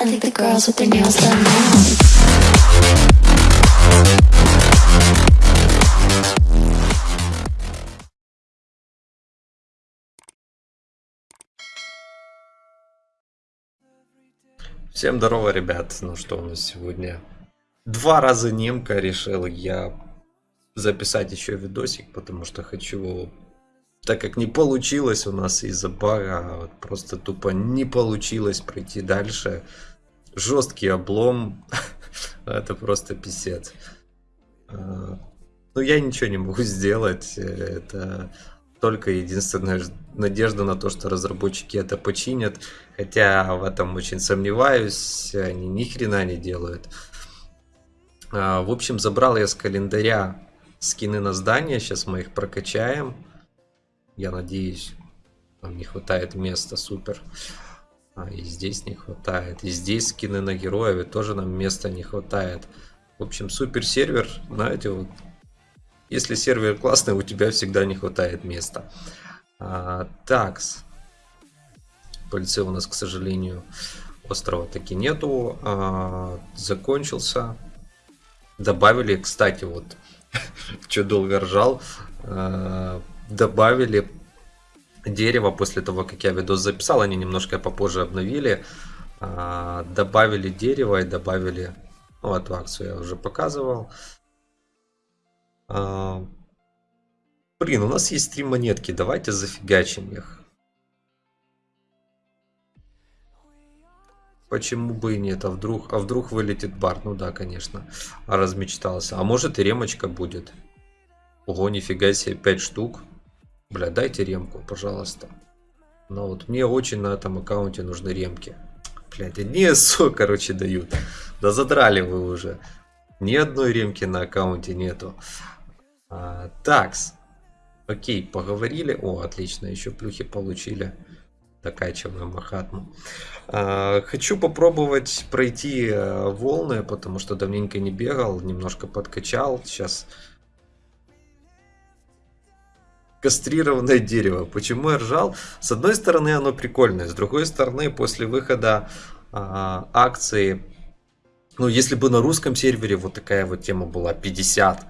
I think the girls with their nails done now. Всем здорово, ребят. Ну что у нас сегодня? Два раза немка решил я записать еще видосик, потому что хочу... Так как не получилось у нас из-за бага, вот просто тупо не получилось пройти дальше. Жесткий облом. Это просто писец. А, Ну, я ничего не могу сделать. Это только единственная надежда на то, что разработчики это починят. Хотя в этом очень сомневаюсь. Они ни хрена не делают. А, В общем, забрал я с календаря скины на здание. Сейчас мы их прокачаем. Я надеюсь, нам не хватает места. Супер. А, и здесь не хватает. И здесь скины на героев. И тоже нам места не хватает. В общем, супер сервер. Знаете, вот если сервер классный, у тебя всегда не хватает места. А, такс. Пыльцы у нас, к сожалению, острова таки нету. А, закончился. Добавили, кстати, вот, что долго ржал, а, добавили дерево после того, как я видос записал. Они немножко попозже обновили. А, добавили дерево и добавили... Ну, эту акцию я уже показывал. А, Блин, у нас есть три монетки, давайте зафигачим их. Почему бы и нет? А вдруг, а вдруг вылетит бар? Ну да, конечно. Размечтался. А может и ремочка будет. Ого, нифига себе, 5 штук. Бля, дайте ремку, пожалуйста. Ну вот, мне очень на этом аккаунте нужны ремки. Блядь, одни СО, короче, дают. Да задрали вы уже. Ни одной ремки на аккаунте нету. А, такс. Окей, поговорили. О, отлично, еще плюхи получили. Докачиваем Махатму. А, хочу попробовать пройти э, волны, потому что давненько не бегал, немножко подкачал. Сейчас кастрированное дерево. Почему я ржал? С одной стороны, оно прикольное, с другой стороны, после выхода а, акции, ну, если бы на русском сервере вот такая вот тема была 50,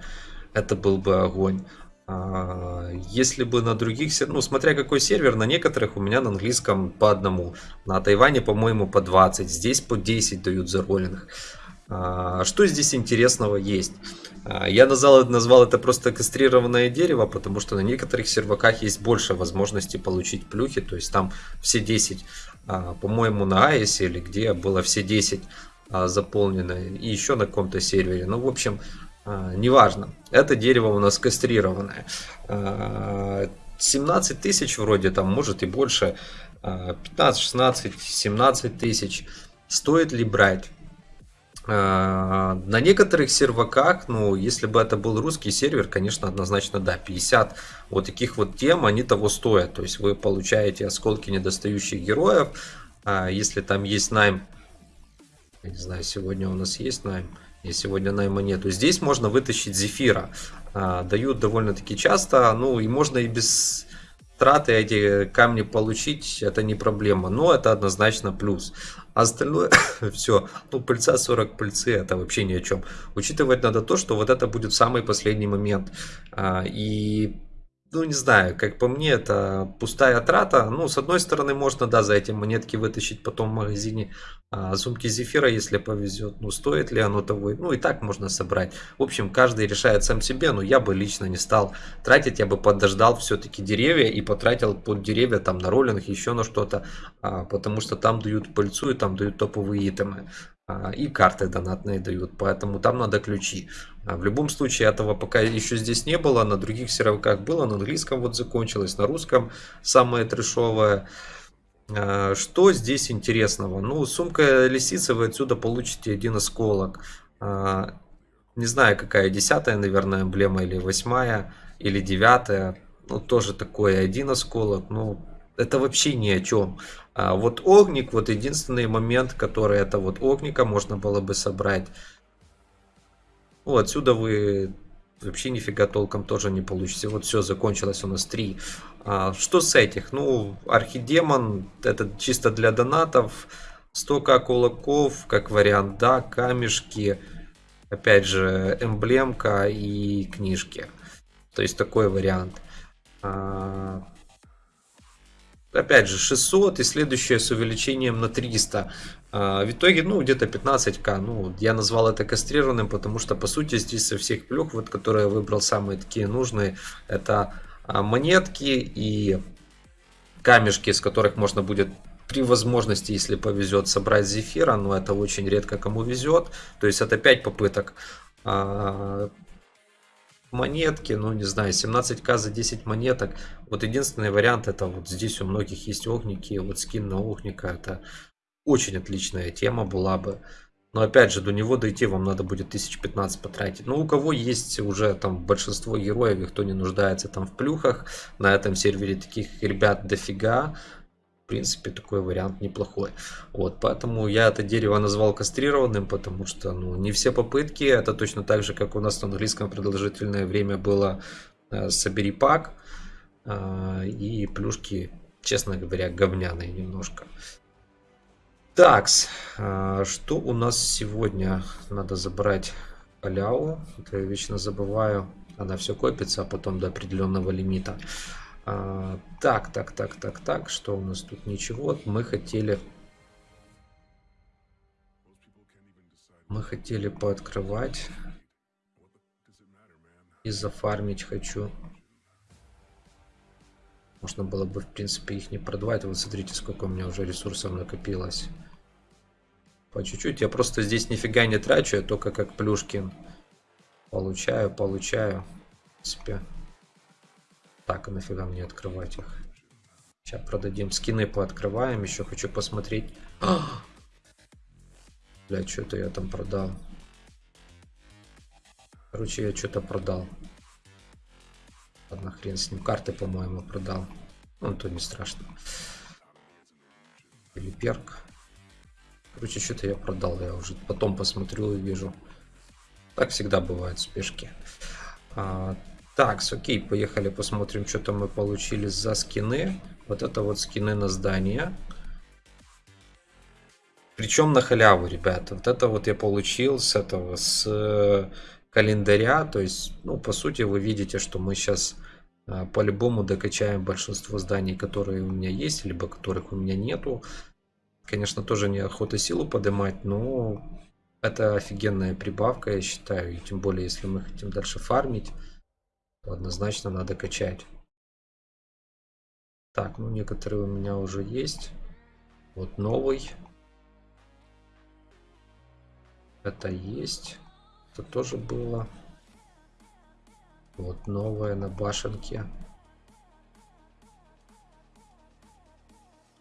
это был бы огонь. А, Если бы на других, сер- ну, смотря какой сервер, на некоторых у меня на английском по одному. На Тайване, по-моему, по 20. Здесь по 10 дают за роллинг. А, Что здесь интересного есть? А, Я назвал, назвал это просто кастрированное дерево, потому что на некоторых серваках есть больше возможностей получить плюхи. То есть там все 10, а, по-моему, на Аисе или где было все 10 а, заполнено. И еще на каком-то сервере. Ну, в общем, неважно. Это дерево у нас кастрированное. А, 17 тысяч вроде там, может и больше. а, 15, 16, 17 тысяч. Стоит ли брать? А, На некоторых серваках, ну, если бы это был русский сервер, конечно, однозначно да, 50 вот таких вот тем, они того стоят. То есть вы получаете осколки недостающих героев. А Если там есть найм, я не знаю, сегодня у нас есть найм, и сегодня найма нету. Здесь можно вытащить зефира. А, Дают довольно-таки часто, ну и можно и без траты эти камни получить, это не проблема. Но это однозначно плюс. Остальное все, ну пыльца 40 пыльцы, это вообще ни о чем. Учитывать надо то, что вот это будет самый последний момент. А, И ну, не знаю, как по мне, это пустая трата. Ну, с одной стороны, можно, да, за эти монетки вытащить потом в магазине а, сумки зефира, если повезет. Ну, стоит ли оно того? Ну, и так можно собрать. В общем, каждый решает сам себе, но я бы лично не стал тратить. Я бы подождал все-таки деревья и потратил под деревья там на роллинг, еще на что-то. а, потому что там дают пыльцу и там дают топовые итемы. А, И карты донатные дают, поэтому там надо ключи. А В любом случае этого пока еще здесь не было, на других серваках было, на английском вот закончилось, на русском самое трешовое. А, Что здесь интересного? Ну, сумка лисицы, вы отсюда получите один осколок. Не знаю, какая, десятая, наверное, эмблема, или восьмая, или девятая. Ну, тоже такое, один осколок. Ну, это вообще ни о чем. А вот огник, вот единственный момент, который это вот огника можно было бы собрать. Ну, отсюда вы вообще нифига толком тоже не получите. Вот все, закончилось у нас 3. А, что с этих? Ну, архидемон, это чисто для донатов. 100к кулаков, как вариант, да, камешки, опять же, эмблемка и книжки. То есть такой вариант. А, опять же, 600 и следующее с увеличением на 300. А, в итоге, ну, где-то 15к. Ну, я назвал это кастрированным, потому что, по сути, здесь со всех плюх, вот, которые я выбрал самые такие нужные, это а, монетки и камешки, с которых можно будет при возможности, если повезет, собрать зефира, но это очень редко кому везет. То есть это 5 попыток. Монетки, ну не знаю, 17к за 10 монеток. Вот единственный вариант это вот здесь у многих есть огники, вот скин на огника, это очень отличная тема была бы. Но опять же, до него дойти вам надо будет 1015 потратить. Но у кого есть уже там большинство героев, и кто не нуждается там в плюхах, на этом сервере таких ребят дофига. Принципе, такой вариант неплохой. Вот, поэтому я это дерево назвал кастрированным, потому что ну, не все попытки, это точно так же, как у нас на английском продолжительное время было э, собери пак. Э, и плюшки, честно говоря, говняные немножко. Такс, а, что у нас сегодня? Надо забрать халяву. Это я вечно забываю. Она все копится, а потом до определенного лимита. А, так, так, так, так, так. Что у нас тут? Ничего. Мы хотели... Мы хотели пооткрывать. И зафармить хочу. Можно было бы, в принципе, их не продавать. Вот смотрите, сколько у меня уже ресурсов накопилось. По чуть-чуть. Я просто здесь нифига не трачу, я только как Плюшкин. Получаю, получаю. В принципе. Так, а нафига мне открывать их? Сейчас продадим скины, пооткрываем. Еще хочу посмотреть. Бля, что-то я там продал. Короче, я что-то продал. Ладно, хрен с ним. Карты, по-моему, продал. Ну, то не страшно. Или перк. Короче, что-то я продал, я уже потом посмотрю и вижу. Так всегда бывает спешки. А, так, окей, поехали посмотрим, что там мы получили за скины. Вот это вот скины на здание. Причем на халяву, ребята. Вот это вот я получил с этого, с э, календаря. То есть, ну, по сути, вы видите, что мы сейчас э, по-любому докачаем большинство зданий, которые у меня есть, либо которых у меня нету. Конечно, тоже не охота силу поднимать, но это офигенная прибавка, я считаю. И тем более, если мы хотим дальше фармить, однозначно надо качать. Так, ну некоторые у меня уже есть. Вот новый. Это есть. Это тоже было. Вот новое на башенке.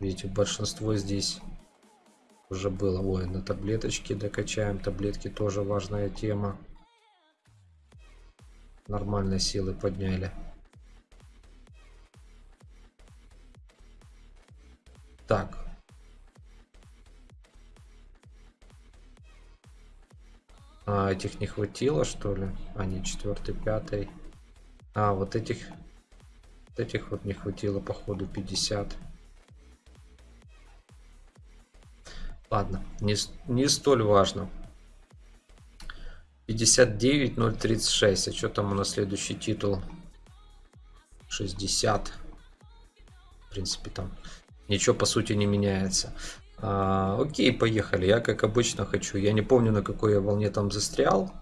Видите, большинство здесь уже было. Ой, на таблеточки докачаем. Таблетки тоже важная тема. Нормальные силы подняли. Так. А, этих не хватило, что ли? А, четвертый, пятый. А, вот этих... Вот этих вот не хватило, походу, 50. Ладно, не, не столь важно. 59036. А что там у нас следующий титул? 60. В принципе, там ничего по сути не меняется. А, окей, поехали. Я как обычно хочу. Я не помню, на какой я волне там застрял.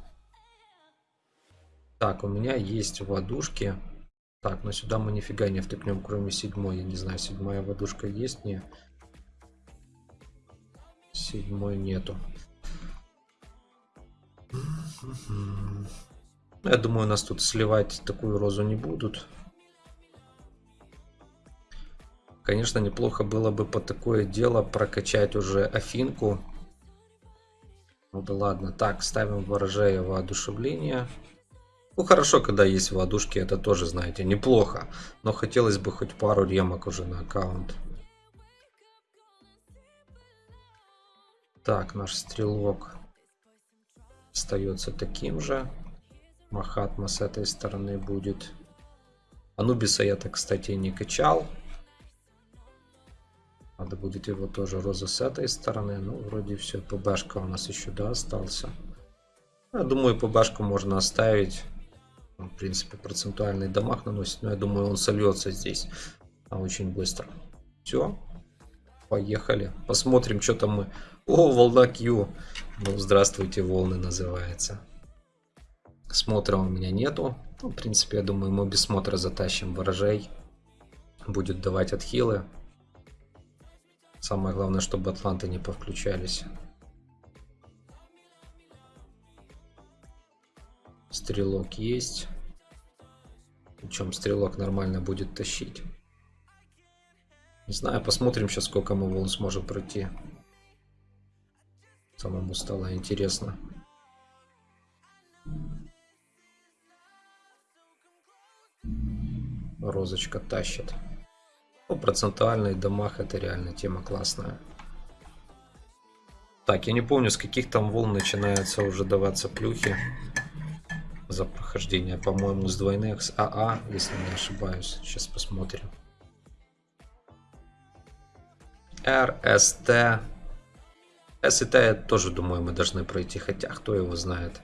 Так, у меня есть водушки. Так, но сюда мы нифига не втыкнем, кроме седьмой. Я не знаю, седьмая водушка есть, не. Седьмой нету. Я думаю, нас тут сливать такую розу не будут. Конечно, неплохо было бы по такое дело прокачать уже Афинку. Ну да ладно. Так, ставим ворожея воодушевление. Ну хорошо, когда есть воодушки, это тоже, знаете, неплохо. Но хотелось бы хоть пару ремок уже на аккаунт. Так, наш стрелок остается таким же. Махатма с этой стороны будет. Анубиса я так, кстати, не качал. Надо будет его тоже роза с этой стороны. Ну, вроде все. ПБшка у нас еще, да, остался. Я думаю, ПБшку можно оставить. В принципе, процентуальный дамаг наносит. Но я думаю, он сольется здесь очень быстро. Все. Поехали. Посмотрим, что там мы. О, волна Q. Ну, здравствуйте, волны называется. Смотра у меня нету. Ну, в принципе, я думаю, мы без смотра затащим ворожей. Будет давать отхилы. Самое главное, чтобы атланты не повключались. Стрелок есть. Причем стрелок нормально будет тащить. Не знаю, посмотрим сейчас, сколько мы волн сможем пройти. Самому стало интересно. Розочка тащит. Ну, процентуальный дамаг это реально тема классная. Так, я не помню, с каких там волн начинается уже даваться плюхи за прохождение. По-моему, с двойных, с АА, если не ошибаюсь. Сейчас посмотрим. R, ST. S и T я тоже думаю мы должны пройти, хотя кто его знает.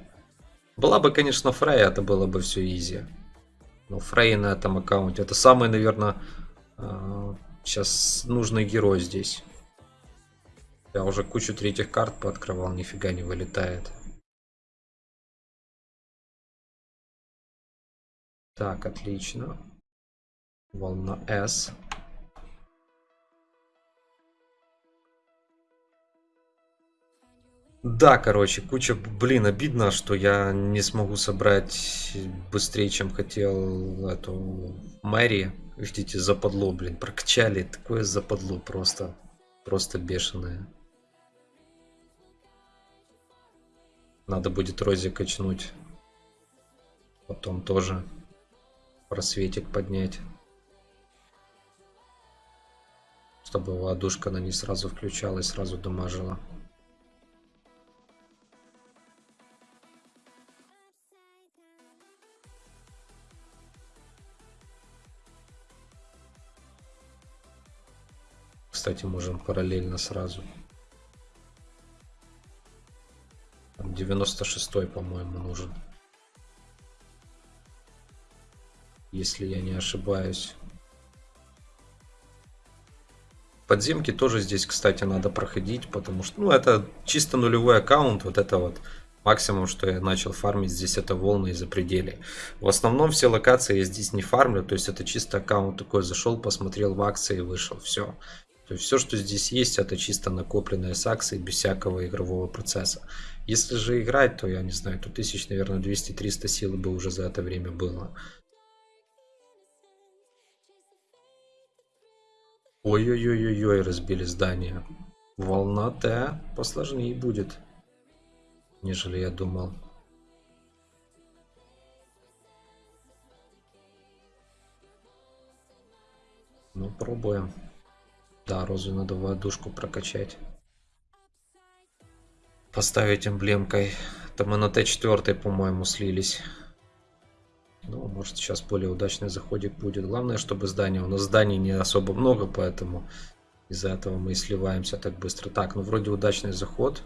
Была бы, конечно, Фрей, это было бы все изи. Но Фрей на этом аккаунте, это самый, наверное, сейчас нужный герой здесь. Я уже кучу третьих карт пооткрывал, нифига не вылетает. Так, отлично. Волна S. Да, короче, куча, блин, обидно, что я не смогу собрать быстрее, чем хотел эту Мэри. Видите, западло, блин, прокачали, такое западло просто, просто бешеное. Надо будет Рози качнуть. Потом тоже просветик поднять. Чтобы ладушка на не сразу включалась, сразу дамажила. Кстати, можем параллельно сразу. 96 по-моему, нужен. Если я не ошибаюсь. Подземки тоже здесь, кстати, надо проходить, потому что, ну, это чисто нулевой аккаунт, вот это вот максимум, что я начал фармить здесь, это волны из-за пределе. В основном все локации я здесь не фармлю, то есть это чисто аккаунт такой, зашел, посмотрел в акции, вышел, все. То есть все, что здесь есть, это чисто накопленные с акций, без всякого игрового процесса. Если же играть, то я не знаю, то тысяч, наверное, 200-300 сил бы уже за это время было. Ой-ой-ой-ой, разбили здание. Волна Т посложнее будет, нежели я думал. Ну, пробуем. Да, розу надо воздушку прокачать. Поставить эмблемкой. Там мы на Т4, по-моему, слились. Ну, может, сейчас более удачный заходик будет. Главное, чтобы здание... У нас зданий не особо много, поэтому из-за этого мы и сливаемся так быстро. Так, ну вроде удачный заход.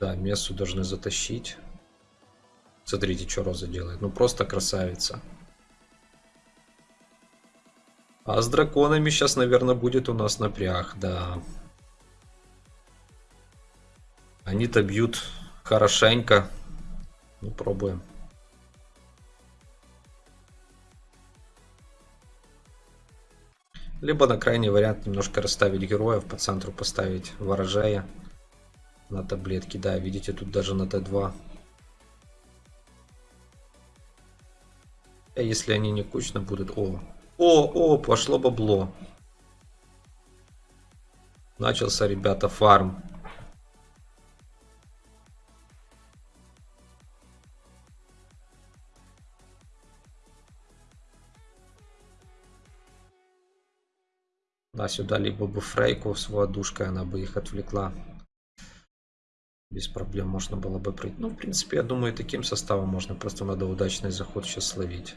Да, Мессу должны затащить. Смотрите, что Роза делает. Ну, просто красавица. А с драконами сейчас, наверное, будет у нас напряг, да. Они-то бьют хорошенько. Ну, пробуем. Либо на крайний вариант немножко расставить героев, по центру поставить ворожая на таблетки. Да, видите, тут даже на Т2. А если они не кучно будут... О, о, о, пошло бабло. Начался, ребята, фарм. Да, сюда либо бы Фрейку с водушкой, она бы их отвлекла. Без проблем можно было бы пройти. Ну, в принципе, я думаю, таким составом можно. Просто надо удачный заход сейчас словить.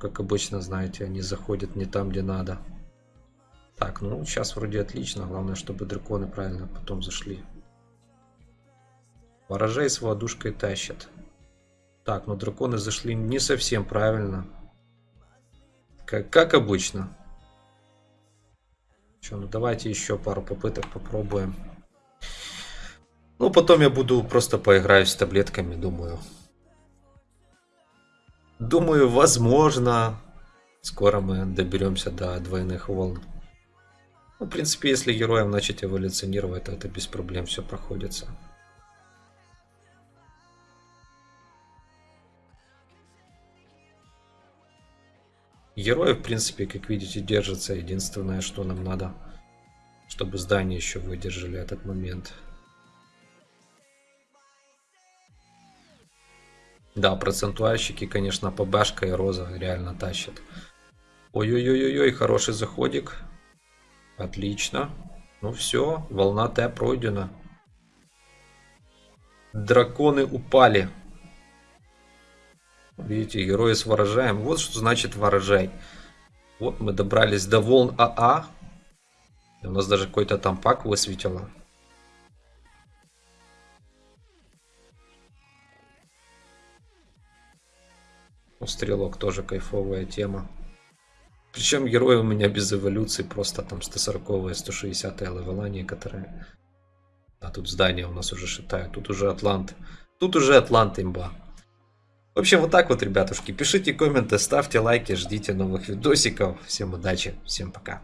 Как обычно, знаете, они заходят не там, где надо. Так, ну сейчас вроде отлично. Главное, чтобы драконы правильно потом зашли. Ворожей с водушкой тащат. Так, ну драконы зашли не совсем правильно. Как, как обычно. Че, ну давайте еще пару попыток попробуем. Ну, потом я буду просто поиграю с таблетками, думаю. Думаю, возможно, скоро мы доберемся до двойных волн. Ну, в принципе, если героям начать эволюционировать, то это без проблем все проходится. Герои, в принципе, как видите, держатся. Единственное, что нам надо, чтобы здания еще выдержали этот момент. Да, процентуальщики, конечно, ПБшка и Роза реально тащат. Ой-ой-ой-ой, хороший заходик. Отлично. Ну все, волна Т пройдена. Драконы упали. Видите, герои с ворожаем. Вот что значит ворожай. Вот мы добрались до волн АА. И у нас даже какой-то там пак высветило. Ну, стрелок тоже кайфовая тема. Причем герои у меня без эволюции, просто там 140 160 левела некоторые. А тут здание у нас уже шитают, тут уже Атлант. Тут уже Атлант имба. В общем, вот так вот, ребятушки. Пишите комменты, ставьте лайки, ждите новых видосиков. Всем удачи, всем пока.